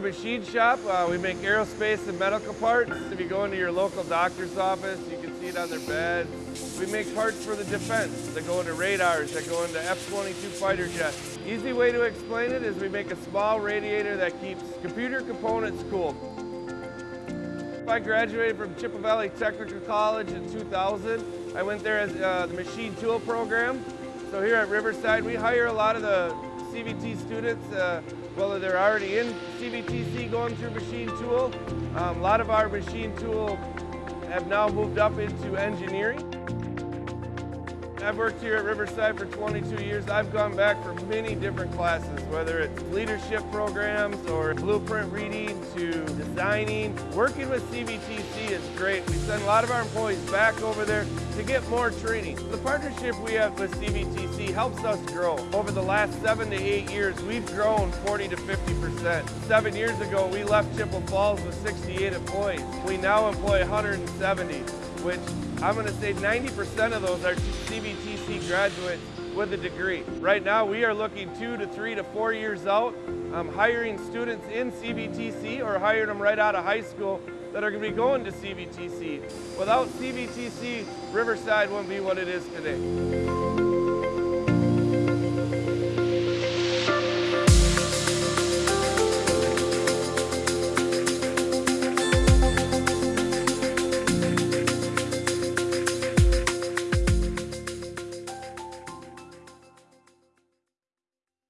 machine shop. Uh, we make aerospace and medical parts. If you go into your local doctor's office, you can see it on their bed. We make parts for the defense that go into radars, that go into F-22 fighter jets. Easy way to explain it is we make a small radiator that keeps computer components cool. I graduated from Chippewa Valley Technical College in 2000. I went there as uh, the machine tool program. So here at Riverside, we hire a lot of the CVT students, uh, whether they're already in CVTC going through machine tool. Um, a lot of our machine tool have now moved up into engineering. I've worked here at Riverside for 22 years. I've gone back for many different classes, whether it's leadership programs or blueprint reading to designing. Working with CVTC is great. We send a lot of our employees back over there to get more training. The partnership we have with CVTC helps us grow. Over the last seven to eight years, we've grown 40 to 50%. Seven years ago, we left Chippewa Falls with 68 employees. We now employ 170 which I'm to say 90% of those are CVTC graduates with a degree. Right now, we are looking two to three to four years out, um, hiring students in CVTC or hiring them right out of high school that are going to be going to CVTC. Without CVTC, Riverside wouldn't be what it is today.